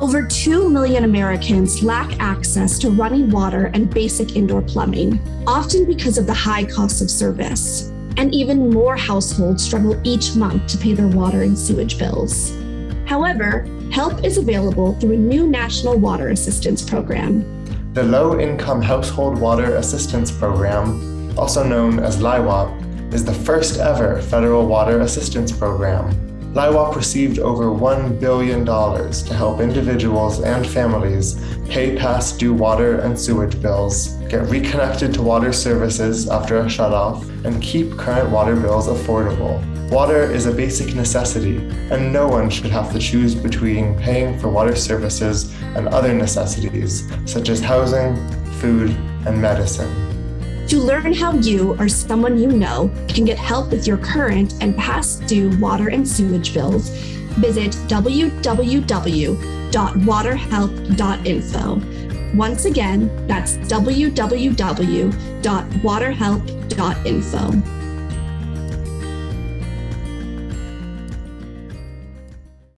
Over 2 million Americans lack access to running water and basic indoor plumbing, often because of the high cost of service. And even more households struggle each month to pay their water and sewage bills. However, help is available through a new National Water Assistance Program. The Low Income Household Water Assistance Program, also known as LIHWAP, is the first ever federal water assistance program LIHWAP received over $1 billion to help individuals and families pay past due water and sewage bills, get reconnected to water services after a shutoff, and keep current water bills affordable. Water is a basic necessity, and no one should have to choose between paying for water services and other necessities, such as housing, food, and medicine. To learn how you or someone you know can get help with your current and past due water and sewage bills, visit www.waterhelp.info. Once again, that's www.waterhelp.info.